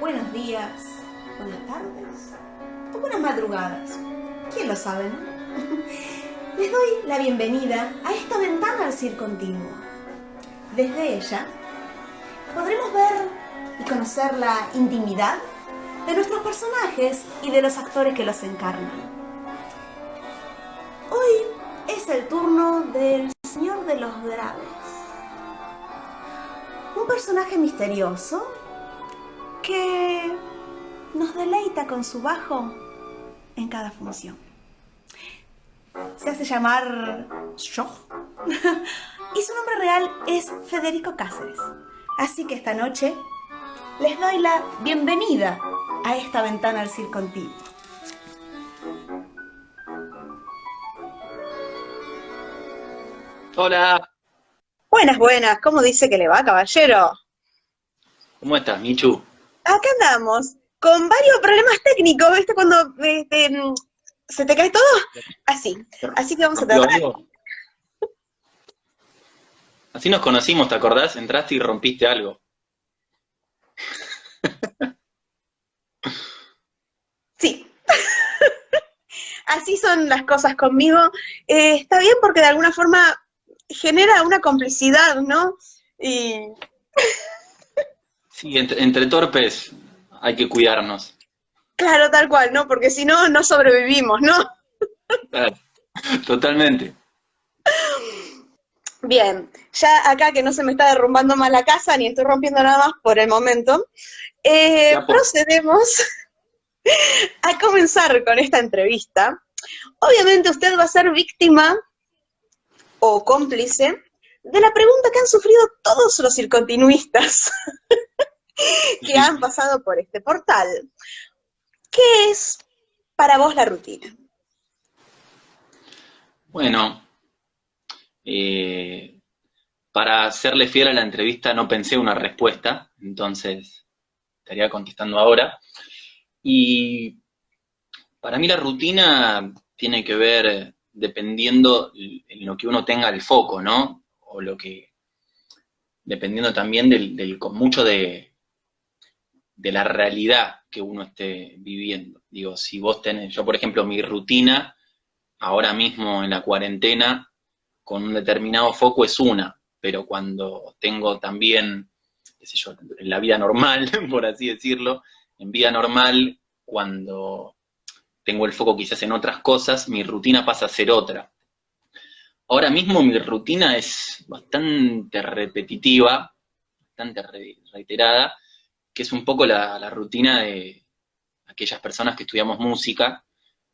buenos días, buenas tardes o buenas madrugadas. ¿Quién lo sabe, no? Les doy la bienvenida a esta ventana al circo continuo. Desde ella podremos ver y conocer la intimidad de nuestros personajes y de los actores que los encarnan. Hoy es el turno del Señor de los Graves. Un personaje misterioso que nos deleita con su bajo en cada función. Se hace llamar Shoh y su nombre real es Federico Cáceres. Así que esta noche les doy la bienvenida a esta ventana al circo antiguo. Hola, Buenas, buenas. ¿Cómo dice que le va, caballero? ¿cómo estás, Michu? Acá andamos, con varios problemas técnicos, ¿viste? Cuando este, se te cae todo, así. Así que vamos a ¿Rompió tratar. Así nos conocimos, ¿te acordás? Entraste y rompiste algo. Sí. Así son las cosas conmigo. Eh, está bien porque de alguna forma genera una complicidad, ¿no? Y Sí, entre, entre torpes hay que cuidarnos. claro, tal cual, ¿no? Porque si no, no sobrevivimos, ¿no? Totalmente. Bien, ya acá que no se me está derrumbando más la casa, ni estoy rompiendo nada más por el momento, eh, pues. procedemos a comenzar con esta entrevista. Obviamente usted va a ser víctima o cómplice de la pregunta que han sufrido todos los circontinuistas que han pasado por este portal. ¿Qué es para vos la rutina? Bueno, eh, para serle fiel a la entrevista no pensé una respuesta, entonces estaría contestando ahora. Y para mí la rutina tiene que ver dependiendo en lo que uno tenga el foco, ¿no? O lo que, dependiendo también del, del- con mucho de, de la realidad que uno esté viviendo. Digo, si vos tenés, yo por ejemplo, mi rutina ahora mismo en la cuarentena con un determinado foco es una, pero cuando tengo también, qué sé yo, en la vida normal, por así decirlo, en vida normal, cuando tengo el foco quizás en otras cosas, mi rutina pasa a ser otra. Ahora mismo mi rutina es bastante repetitiva, bastante re- reiterada, que es un poco la, rutina de aquellas personas que estudiamos música,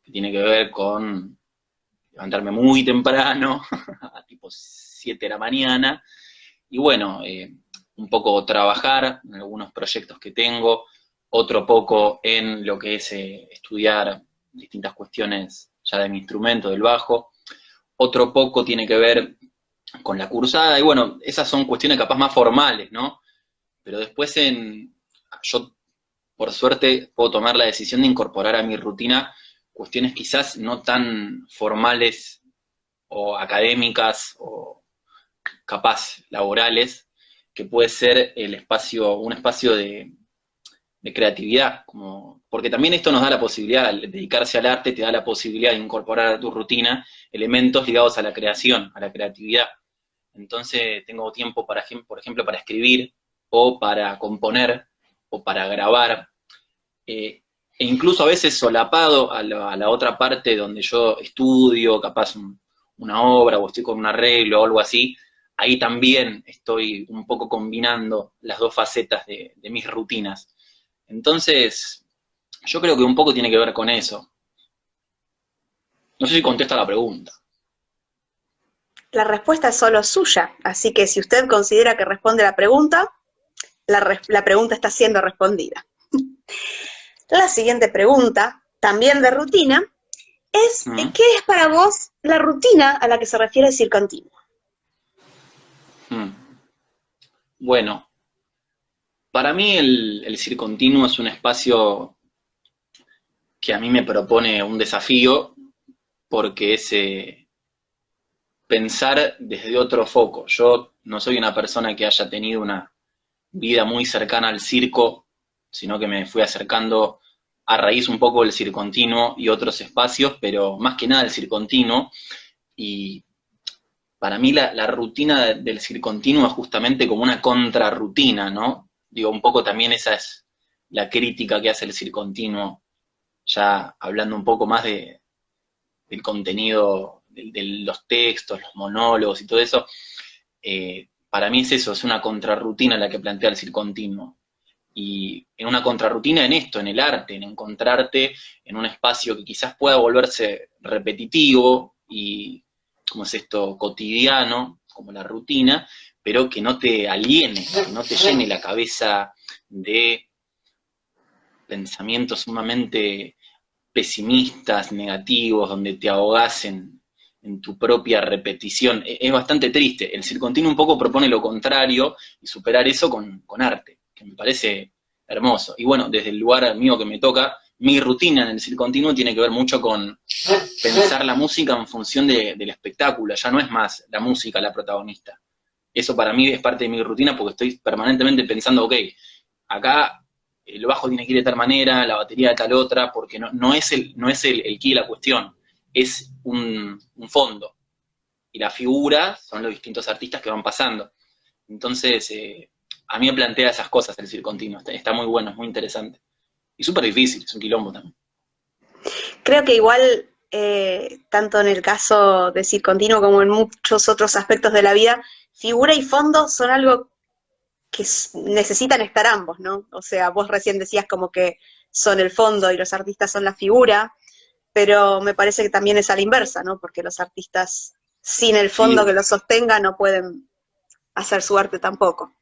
que tiene que ver con levantarme muy temprano, a tipo 7 de la mañana, y bueno, eh, un poco trabajar en algunos proyectos que tengo, otro poco en lo que es eh, estudiar distintas cuestiones ya de mi instrumento, del bajo, otro poco tiene que ver con la cursada, y bueno, esas son cuestiones capaz más formales, ¿no? Pero después en, yo por suerte puedo tomar la decisión de incorporar a mi rutina cuestiones quizás no tan formales o académicas o capaz laborales, que puede ser el espacio, un espacio de, creatividad, como, porque también esto nos da la posibilidad, al dedicarse al arte te da la posibilidad de incorporar a tu rutina elementos ligados a la creación, a la creatividad. Entonces tengo tiempo, para, por ejemplo, para escribir o para componer o para grabar. Eh, e incluso a veces solapado a la, otra parte donde yo estudio, capaz un- una obra o estoy con un arreglo o algo así, ahí también estoy un poco combinando las dos facetas de, de mis rutinas. Entonces, yo creo que un poco tiene que ver con eso. No sé si contesta la pregunta. La respuesta es solo suya, así que si usted considera que responde la pregunta, la, pregunta está siendo respondida. La siguiente pregunta, también de rutina, es Mm. ¿qué es para vos la rutina a la que se refiere el circontinuo? Hmm. Bueno, para mí el, el circontinuo es un espacio que a mí me propone un desafío porque es eh, pensar desde otro foco. Yo no soy una persona que haya tenido una, vida muy cercana al circo, sino que me fui acercando a raíz un poco del circontinuo y otros espacios, pero más que nada el circontinuo. Y para mí la, rutina del circontinuo es justamente como una contrarrutina, ¿no? Digo, un poco también esa es la crítica que hace el circontinuo, ya hablando un poco más de, del contenido, de, los textos, los monólogos y todo eso. Eh, para mí es eso, es una contrarrutina la que plantea el circontinuo. Y en una contrarrutina en esto, en el arte, en encontrarte en un espacio que quizás pueda volverse repetitivo y, como es esto, cotidiano, como la rutina, pero que no te aliene, que no te llene la cabeza de pensamientos sumamente pesimistas, negativos, donde te ahogas en, tu propia repetición. E, es bastante triste. El circontinuo un poco propone lo contrario y superar eso con arte que me parece hermoso. Y bueno, desde el lugar mío que me toca, mi rutina en el circontinuo tiene que ver mucho con pensar la música en función del espectáculo, ya no es más la música la protagonista. Eso para mí es parte de mi rutina porque estoy permanentemente pensando, ok, acá el bajo tiene que ir de tal manera, la batería de tal otra, porque no, no es el, no es el, el key la cuestión, es un, fondo. Y la figura son los distintos artistas que van pasando. Entonces, eh, a mí me plantea esas cosas el continuo, está, muy bueno, es muy interesante. Y súper difícil, es un quilombo también. Creo que igual, eh, tanto en el caso de continuo como en muchos otros aspectos de la vida, figura y fondo son algo que necesitan estar ambos, ¿no? O sea, vos recién decías como que son el fondo y los artistas son la figura, pero me parece que también es a la inversa, ¿no? Porque los artistas sin el fondo que los sostenga no pueden hacer su arte tampoco.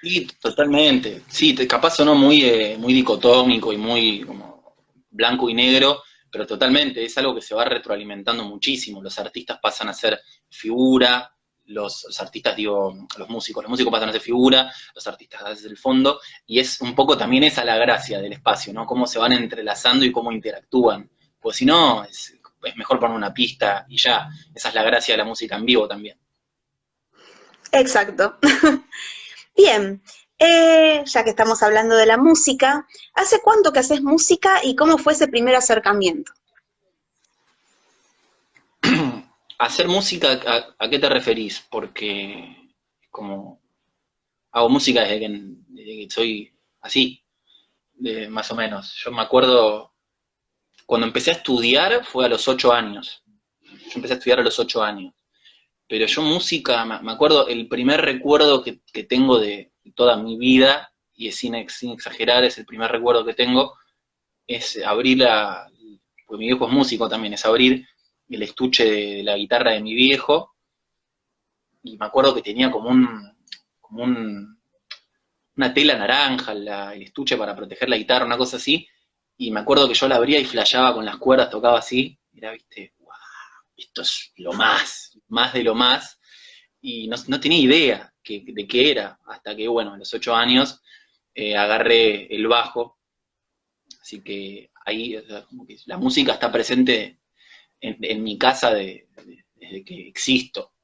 Sí, totalmente. Sí, capaz sonó muy, eh, muy dicotómico y muy como blanco y negro, pero totalmente, es algo que se va retroalimentando muchísimo. Los artistas pasan a ser figura, los, artistas, digo, los músicos, los músicos pasan a ser figura, los artistas ser el fondo, y es un poco también esa la gracia del espacio, ¿no? Cómo se van entrelazando y cómo interactúan. Pues si no, es, es mejor poner una pista y ya. Esa es la gracia de la música en vivo también. Exacto. Bien, eh, ya que estamos hablando de la música, ¿hace cuánto que haces música y cómo fue ese primer acercamiento? ¿Hacer música a, qué te referís? Porque como hago música desde que, soy así, más o menos. Yo me acuerdo, cuando empecé a estudiar fue a los ocho años. Yo empecé a estudiar a los ocho años. Pero yo música, me acuerdo, el primer recuerdo que, tengo de toda mi vida, y es sin, exagerar, es el primer recuerdo que tengo, es abrir la, pues mi viejo es músico también, es abrir el estuche de, la guitarra de mi viejo, y me acuerdo que tenía como un, como un, una tela naranja, el estuche para proteger la guitarra, una cosa así, y me acuerdo que yo la abría y flasheaba con las cuerdas, tocaba así, era, viste, wow, esto es lo más, más de lo más, y no, tenía idea de qué era, hasta que, bueno, a los ocho años eh, agarré el bajo, así que ahí la música está presente en, mi casa desde que existo,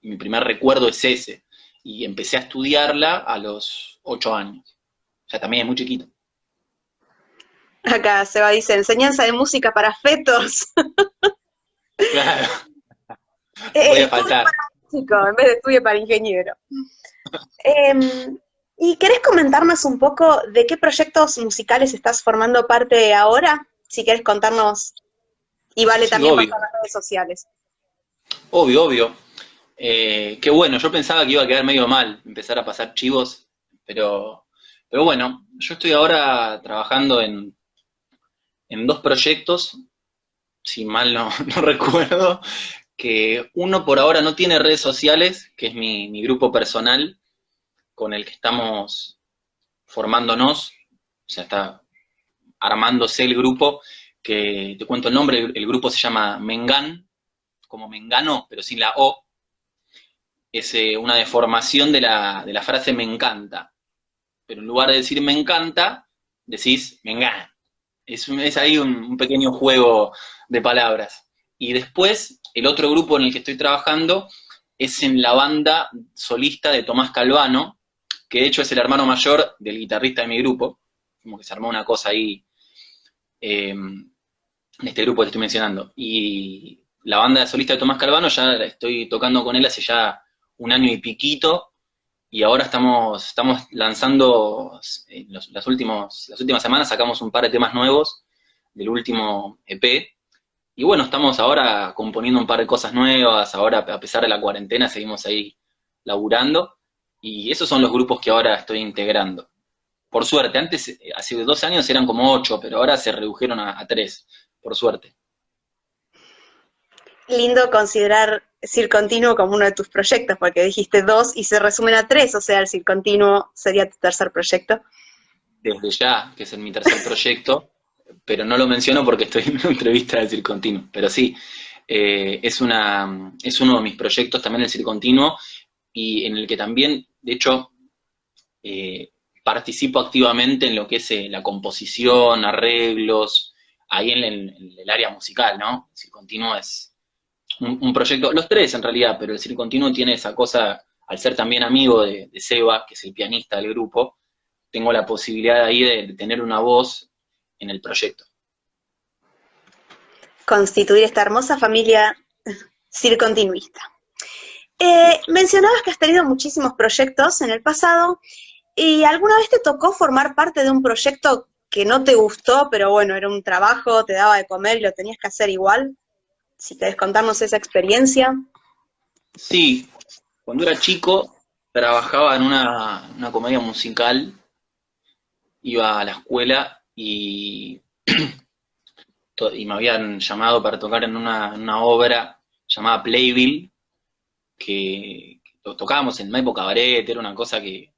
y mi primer recuerdo es ese, y empecé a estudiarla a los ocho años, o sea, también es muy chiquito. Acá se va, dice, enseñanza de música para fetos. Claro. Eh, Voy a faltar. en vez de estudio para ingeniero. Em, ¿Y querés comentarnos un poco de qué proyectos musicales estás formando parte ahora? Si quieres contarnos, y vale también por las redes sociales. Obvio, obvio. Eh, qué bueno, yo pensaba que iba a quedar medio mal empezar a pasar chivos, pero, pero bueno, yo estoy ahora trabajando en, en dos proyectos, si mal no, recuerdo, que uno por ahora no tiene redes sociales, que es mi, grupo personal con el que estamos formándonos, o sea, está armándose el grupo, que te cuento el nombre, el, grupo se llama Mengan, como Mengano, pero sin la O, es eh, una deformación de la, de la, frase me encanta, pero en lugar de decir me encanta, decís Mengan. Es, ahí un pequeño juego de palabras. Y después, el otro grupo en el que estoy trabajando es en la banda solista de Tomás Calvano, que de hecho es el hermano mayor del guitarrista de mi grupo, como que se armó una cosa ahí, em, en este grupo que estoy mencionando. Y la banda solista de Tomás Calvano ya estoy tocando con él hace ya un año y piquito, y ahora estamos, estamos lanzando, en las, últimos, las últimas semanas sacamos un par de temas nuevos del último EP, y bueno, estamos ahora componiendo un par de cosas nuevas, ahora a pesar de la cuarentena seguimos ahí laburando, y esos son los grupos que ahora estoy integrando. Por suerte, antes, eh, hace dos años eran como ocho, pero ahora se redujeron a, tres, por suerte. Lindo considerar Circontinuo como uno de tus proyectos, porque dijiste dos y se resumen a tres, o sea, el Circontinuo sería tu tercer proyecto. Desde ya, que es mi tercer proyecto, pero no lo menciono porque estoy en una entrevista del Circontinuo, pero sí, eh, es, una, es uno de mis proyectos también el Circontinuo, y en el que también, de hecho, eh, participo activamente en lo que es eh, la composición, arreglos, ahí en, el área musical, ¿no? El Continuo es un, proyecto, los tres en realidad, pero el Continuo tiene esa cosa, al ser también amigo de, Seba, que es el pianista del grupo, tengo la posibilidad ahí de, tener una voz en el proyecto. Constituir esta hermosa familia circontinuista. Eh, mencionabas que has tenido muchísimos proyectos en el pasado, ¿y alguna vez te tocó formar parte de un proyecto que no te gustó, pero bueno, era un trabajo, te daba de comer y lo tenías que hacer igual? Si querés contarnos esa experiencia. Sí, cuando era chico trabajaba en una, comedia musical, iba a la escuela y, y me habían llamado para tocar en una, una obra llamada Playville, que, tocábamos en Maipo Cabaret, era una cosa que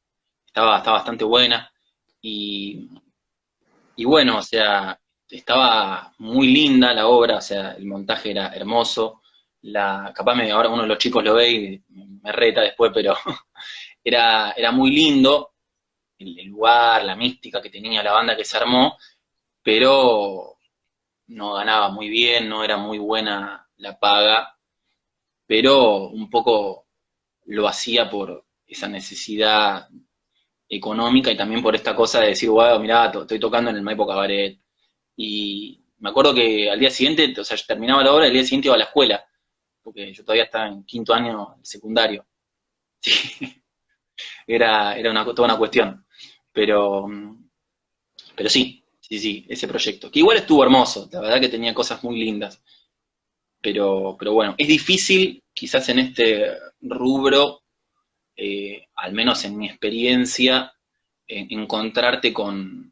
estaba, estaba bastante buena, y, y bueno, o sea, estaba muy linda la obra, o sea, el montaje era hermoso, la, capaz me, ahora uno de los chicos lo ve y me reta después, pero era, era muy lindo el, lugar, la mística que tenía la banda que se armó, pero no ganaba muy bien, no era muy buena la paga, pero un poco lo hacía por esa necesidad económica y también por esta cosa de decir, wow, mirá, estoy tocando en el Maipo Cabaret. Y me acuerdo que al día siguiente, o sea, yo terminaba la obra y al día siguiente iba a la escuela, porque yo todavía estaba en quinto año secundario. Sí. Era, era una, toda una cuestión. Pero, pero sí, sí, sí, ese proyecto. Que igual estuvo hermoso, la verdad que tenía cosas muy lindas. Pero, pero bueno, es difícil quizás en este rubro, eh, al menos en mi experiencia, encontrarte con,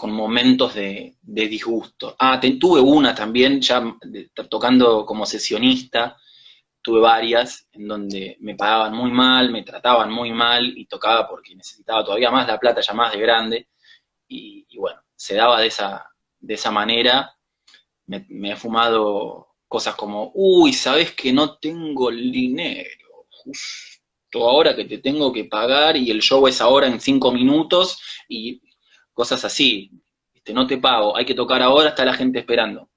con momentos de, disgusto. Ah, tuve una también, ya tocando como sesionista, tuve varias en donde me pagaban muy mal, me trataban muy mal y tocaba porque necesitaba todavía más la plata, ya más de grande, y, bueno, se daba de esa, de esa manera me, he fumado cosas como, uy, sabes que no tengo el dinero, justo ahora que te tengo que pagar y el show es ahora en cinco minutos y cosas así, este, no te pago, hay que tocar ahora, está la gente esperando.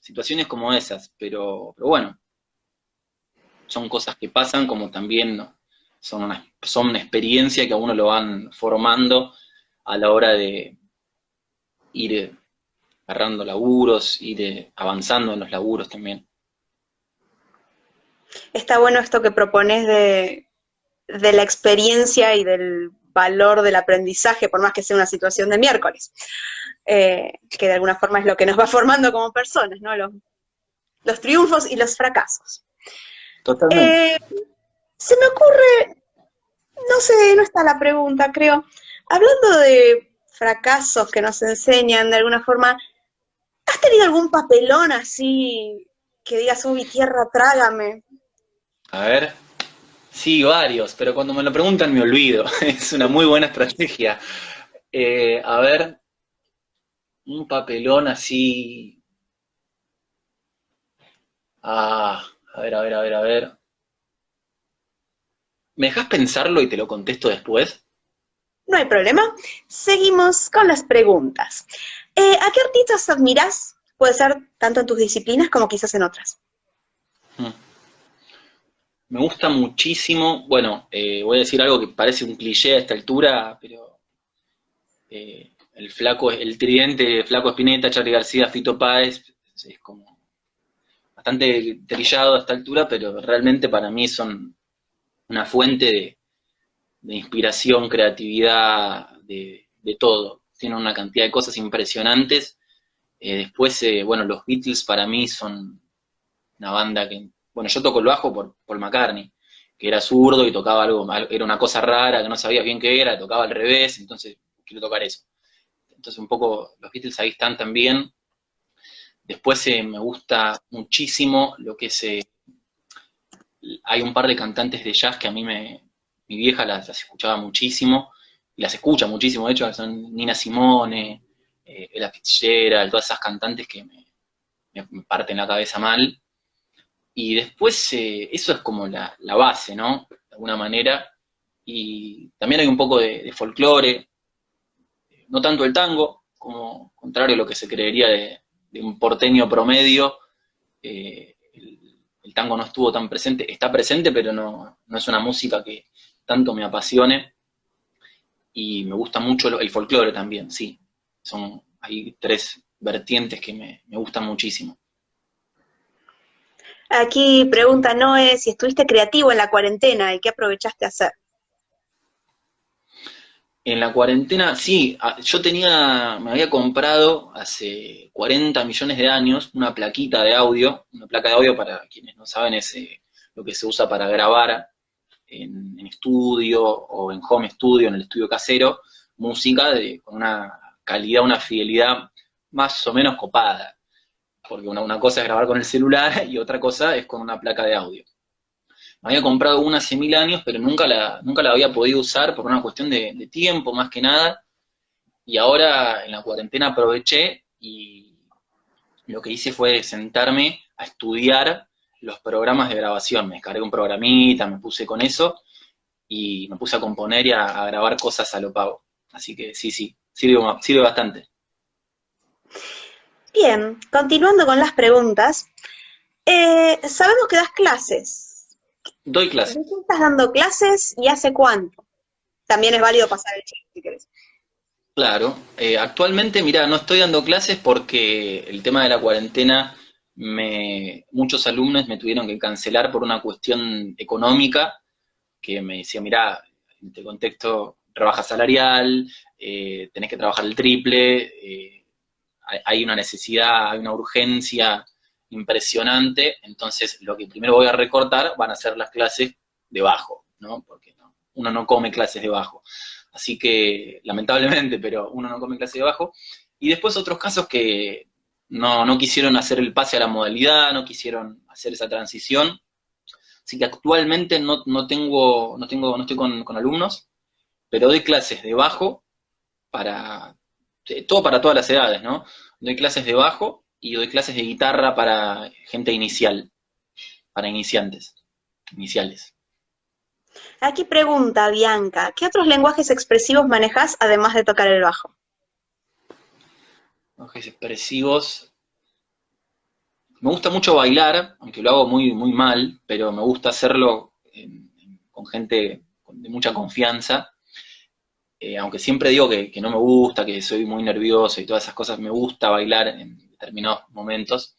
Situaciones como esas, pero, pero bueno, son cosas que pasan como también son una, son una experiencia que a uno lo van formando a la hora de ir agarrando laburos, de avanzando en los laburos también. Está bueno esto que propones de, la experiencia y del valor del aprendizaje, por más que sea una situación de miércoles, eh, que de alguna forma es lo que nos va formando como personas, ¿no? Los, los triunfos y los fracasos. Totalmente. Eh, se me ocurre, no sé, no está la pregunta, creo, hablando de fracasos que nos enseñan de alguna forma, ¿Has tenido algún papelón así que digas, uy, tierra, trágame? A ver, sí, varios, pero cuando me lo preguntan me olvido. es una muy buena estrategia. Eh, a ver, un papelón así... Ah, a ver, a ver, a ver, a ver. ¿Me dejas pensarlo y te lo contesto después? No hay problema. Seguimos con las preguntas. Eh, ¿A qué artistas admiras? Puede ser tanto en tus disciplinas como quizás en otras. Hmm. Me gusta muchísimo, bueno, eh, voy a decir algo que parece un cliché a esta altura, pero eh, el flaco, el tridente Flaco Espineta, Charlie García, Fito Páez, es como bastante trillado a esta altura, pero realmente para mí son una fuente de, inspiración, creatividad, de, todo. Tienen una cantidad de cosas impresionantes. Eh, después, bueno, los Beatles para mí son una banda que bueno, yo toco el bajo por Paul McCartney, que era zurdo y tocaba algo, era una cosa rara, que no sabía bien qué era, tocaba al revés, entonces quiero tocar eso. Entonces un poco los Beatles ahí están también. Después eh, me gusta muchísimo lo que se... Eh, hay un par de cantantes de jazz que a mí me... Mi vieja las, escuchaba muchísimo, y las escucha muchísimo, de hecho, son Nina Simone, eh, Ella todas esas cantantes que me, me parten la cabeza mal. Y después eh, eso es como la, base, ¿no? De alguna manera. Y también hay un poco de, folclore, no tanto el tango, como contrario a lo que se creería de, un porteño promedio, eh, el, tango no estuvo tan presente, está presente, pero no, es una música que tanto me apasione. Y me gusta mucho el folclore también, sí. Son, hay tres vertientes que me gustan muchísimo. Aquí pregunta Noé si estuviste creativo en la cuarentena y qué aprovechaste a hacer. En la cuarentena, sí, yo tenía, me había comprado hace 40 millones de años una plaquita de audio, una placa de audio para quienes no saben es eh, lo que se usa para grabar en, estudio o en home studio, en el estudio casero, música de, con una calidad, una fidelidad más o menos copada porque una, cosa es grabar con el celular y otra cosa es con una placa de audio. Me había comprado una hace mil años, pero nunca la, nunca la había podido usar por una cuestión de, tiempo, más que nada. Y ahora en la cuarentena aproveché y lo que hice fue sentarme a estudiar los programas de grabación. Me descargué un programita, me puse con eso y me puse a componer y a, grabar cosas a lo pago. Así que sí, sí, sirve, sirve bastante. Bien, continuando con las preguntas, eh, sabemos que das clases. Doy clases. estás dando clases y hace cuánto? También es válido pasar el chiste si querés. Claro, eh, actualmente, mira, no estoy dando clases porque el tema de la cuarentena, me, muchos alumnos me tuvieron que cancelar por una cuestión económica, que me decía, mira, en este contexto, rebaja salarial, eh, tenés que trabajar el triple, eh, hay una necesidad, hay una urgencia impresionante, entonces lo que primero voy a recortar van a ser las clases de bajo, ¿no? Porque uno no come clases de bajo. Así que, lamentablemente, pero uno no come clases de bajo. Y después otros casos que no, quisieron hacer el pase a la modalidad, no quisieron hacer esa transición. Así que actualmente no, tengo, no tengo, no estoy con, con alumnos, pero doy clases de bajo para todo para todas las edades, ¿no? Doy clases de bajo y doy clases de guitarra para gente inicial, para iniciantes, iniciales. Aquí pregunta Bianca, ¿qué otros lenguajes expresivos manejas además de tocar el bajo? Lenguajes expresivos. Me gusta mucho bailar, aunque lo hago muy, muy mal, pero me gusta hacerlo con gente de mucha confianza. Eh, aunque siempre digo que, no me gusta, que soy muy nervioso y todas esas cosas, me gusta bailar en determinados momentos.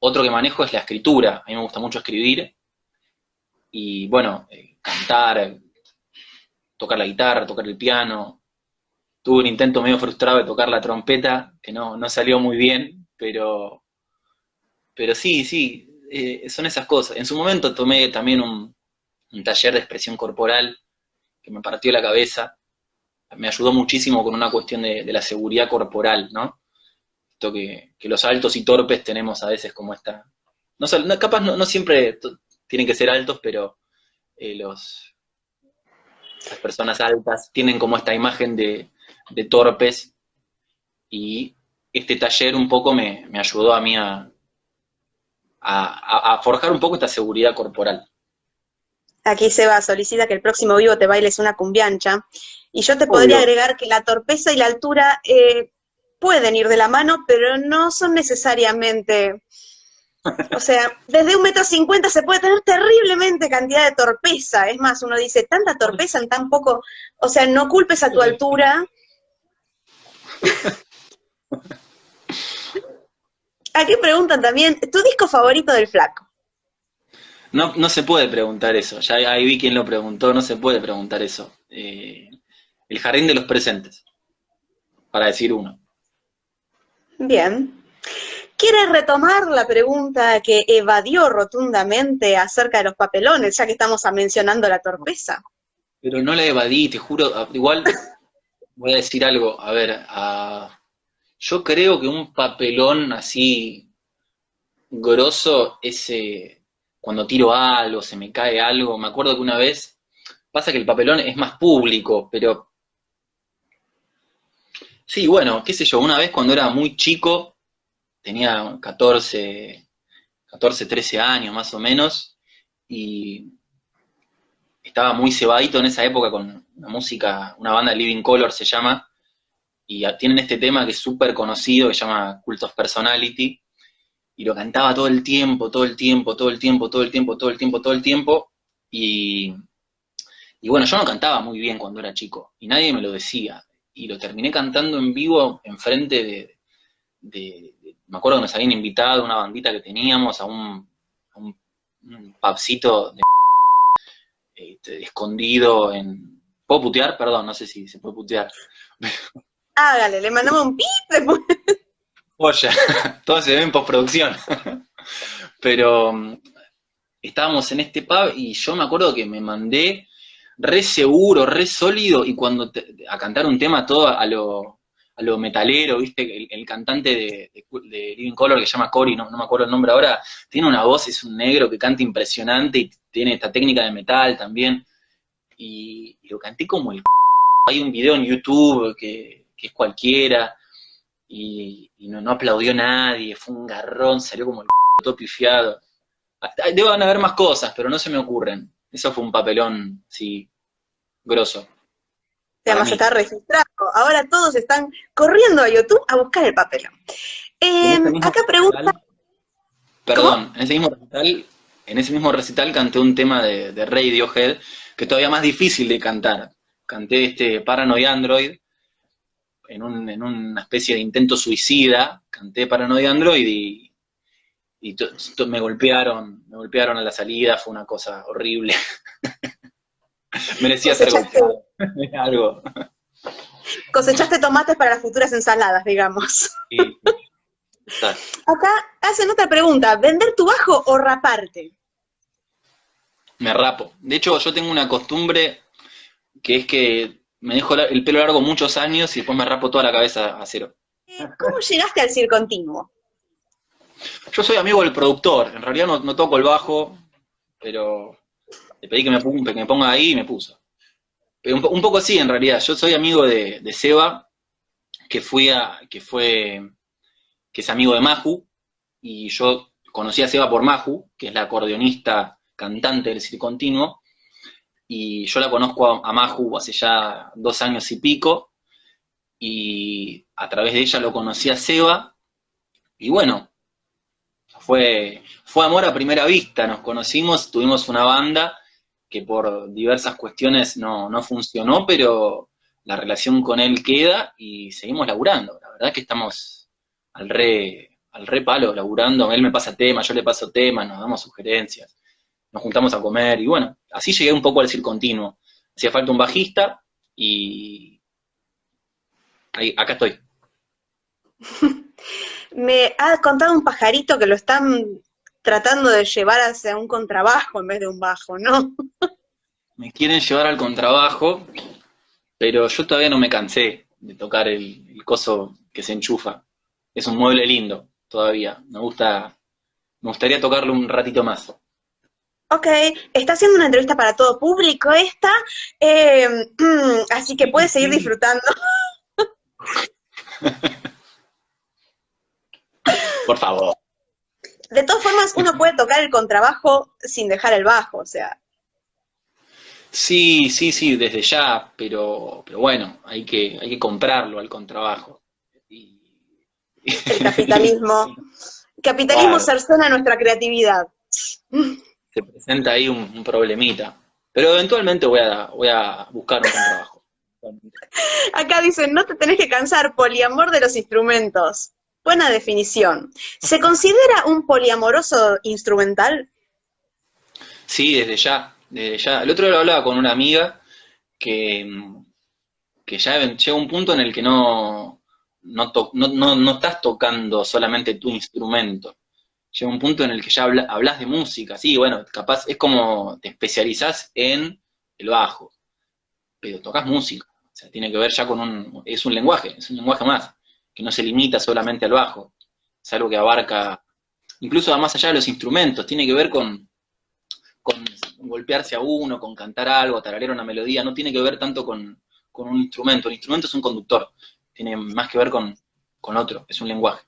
Otro que manejo es la escritura. A mí me gusta mucho escribir. Y bueno, eh, cantar, tocar la guitarra, tocar el piano. Tuve un intento medio frustrado de tocar la trompeta, que no, salió muy bien, pero, pero sí, sí, eh, son esas cosas. En su momento tomé también un taller de expresión corporal que me partió la cabeza me ayudó muchísimo con una cuestión de, la seguridad corporal, ¿no? Esto que, los altos y torpes tenemos a veces como esta... No, capaz no, siempre tienen que ser altos, pero eh, los, las personas altas tienen como esta imagen de, torpes y este taller un poco me, ayudó a mí a, forjar un poco esta seguridad corporal. Aquí se va, solicita que el próximo vivo te bailes una cumbiancha. Y yo te podría agregar que la torpeza y la altura eh, pueden ir de la mano, pero no son necesariamente O sea, desde un metro cincuenta se puede tener terriblemente cantidad de torpeza. Es más, uno dice, tanta torpeza en tan poco, o sea, no culpes a tu altura. Aquí preguntan también, ¿tu disco favorito del flaco? No, no se puede preguntar eso, ya ahí vi quién lo preguntó, no se puede preguntar eso. Eh, el jardín de los presentes, para decir uno. Bien. ¿Quiere retomar la pregunta que evadió rotundamente acerca de los papelones, ya que estamos mencionando la torpeza? Pero no la evadí, te juro, ah, igual voy a decir algo, a ver, yo creo que un papelón así grosso es cuando tiro algo, se me cae algo, me acuerdo que una vez, pasa que el papelón es más público, pero... Sí, bueno, qué sé yo, una vez cuando era muy chico, tenía 14, 14, 13 años más o menos, y estaba muy cebadito en esa época con una música, una banda Living Color se llama, y tienen este tema que es súper conocido, que se llama Cult of Personality, y lo cantaba todo el tiempo, todo el tiempo, todo el tiempo, todo el tiempo, todo el tiempo, todo el tiempo, y, y bueno, yo no cantaba muy bien cuando era chico, y nadie me lo decía, y lo terminé cantando en vivo enfrente de, de, me acuerdo que nos habían invitado a una bandita que teníamos a un, un, pubcito de, este, escondido en... ¿Puedo putear? Perdón, no sé si se puede putear. Hágale, le mandamos un pip. Oye, todo se ve en postproducción. Pero mm, estábamos en este pub y yo me acuerdo que me mandé re seguro, re sólido, y cuando a cantar un tema todo a lo, a lo metalero, ¿viste? El, cantante de, Living Color que se llama Cory, no, no, me acuerdo el nombre ahora, tiene una voz, es un negro que canta impresionante y tiene esta técnica de metal también. Y, lo canté como el hay un video en YouTube que, es cualquiera, y, no, no, aplaudió nadie, fue un garrón, salió como el todo pifiado. Deben haber más cosas, pero no se me ocurren. Eso fue un papelón, sí, grosso. Además está registrado. Ahora todos están corriendo a YouTube a buscar el papelón. Em, acá pregunta... Perdón, en ese mismo recital, en ese mismo recital canté un tema de, de Radiohead que es todavía más difícil de cantar. Canté este Paranoid Android en, una especie de intento suicida, canté Paranoid Android y, y me golpearon, me golpearon a la salida, fue una cosa horrible. Merecía ser golpeado. algo. Cosechaste tomates para las futuras ensaladas, digamos. Acá hacen otra pregunta, ¿vender tu bajo o raparte? Me rapo. De hecho, yo tengo una costumbre que es que me dejo el pelo largo muchos años y después me rapo toda la cabeza a cero. Eh, ¿Cómo llegaste al continuo? Yo soy amigo del productor, en realidad no, toco el bajo, pero le pedí que me, que me ponga ahí y me puso. Un, un, poco así en realidad, yo soy amigo de, Seba, que, fui a, que fue, que es amigo de Maju, y yo conocí a Seba por Maju, que es la acordeonista cantante del Circo Continuo, y yo la conozco a, Maju hace ya dos años y pico, y a través de ella lo conocí a Seba, y bueno, fue, fue amor a primera vista, nos conocimos, tuvimos una banda, que por diversas cuestiones no, funcionó, pero la relación con él queda y seguimos laburando. La verdad que estamos al re, al re palo laburando, él me pasa temas, yo le paso temas, nos damos sugerencias, nos juntamos a comer y bueno, así llegué un poco al decir continuo. Hacía falta un bajista y ahí, acá estoy. me ha contado un pajarito que lo están tratando de llevar hacia un contrabajo en vez de un bajo, ¿no? me quieren llevar al contrabajo, pero yo todavía no me cansé de tocar el, coso que se enchufa. Es un mueble lindo todavía. Me gusta, me gustaría tocarlo un ratito más. Ok, está haciendo una entrevista para todo público esta, eh, así que puedes seguir disfrutando. Por favor de todas formas, uno puede tocar el contrabajo sin dejar el bajo, o sea. Sí, sí, sí, desde ya, pero, pero bueno, hay que, hay que comprarlo al contrabajo. El capitalismo Capitalismo Claro. cercena nuestra creatividad. Se presenta ahí un, un problemita. Pero eventualmente voy a, voy a buscar un trabajo. Acá dicen, no te tenés que cansar, poliamor de los instrumentos. Buena definición. ¿Se considera un poliamoroso instrumental? Sí, desde ya, desde ya. El otro día lo hablaba con una amiga que, que ya llega un punto en el que no, no, to- no, no, no estás tocando solamente tu instrumento. Llega un punto en el que ya habla- hablas de música, sí, bueno, capaz es como te especializás en el bajo, pero tocas música. O sea, tiene que ver ya con un, es un lenguaje, es un lenguaje más, que no se limita solamente al bajo. Es algo que abarca, incluso más allá de los instrumentos, tiene que ver con, golpearse a uno, con cantar algo, tararear una melodía, no tiene que ver tanto con, con un instrumento. El instrumento es un conductor, tiene más que ver con, con otro, es un lenguaje.